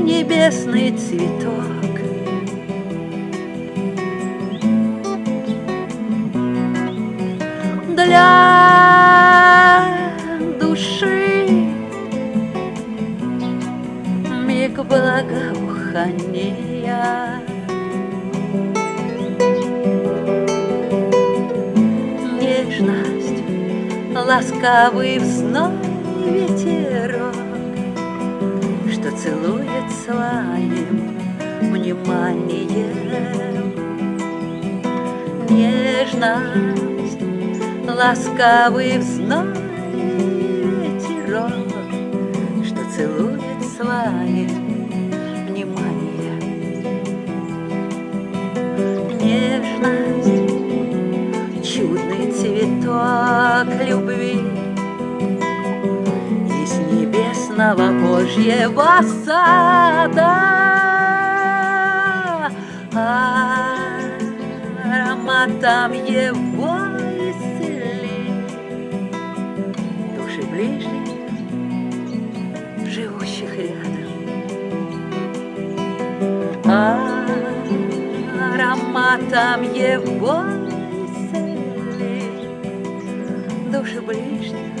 небесный цветок. Для души миг благоухания. Нежность, ласкавый взной ветерок, Что целует своим вниманием. Нежность, ласкавый взной ветерок, Что целует своим небесного Божьего сада. Ароматом его исцели Души ближних, живущих рядом. Ароматом его исцели Души ближних,